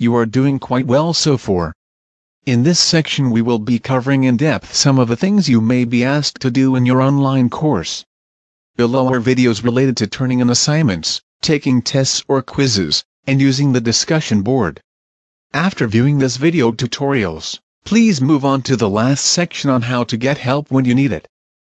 you are doing quite well so far. In this section we will be covering in depth some of the things you may be asked to do in your online course. Below are videos related to turning in assignments, taking tests or quizzes, and using the discussion board. After viewing this video tutorials, please move on to the last section on how to get help when you need it.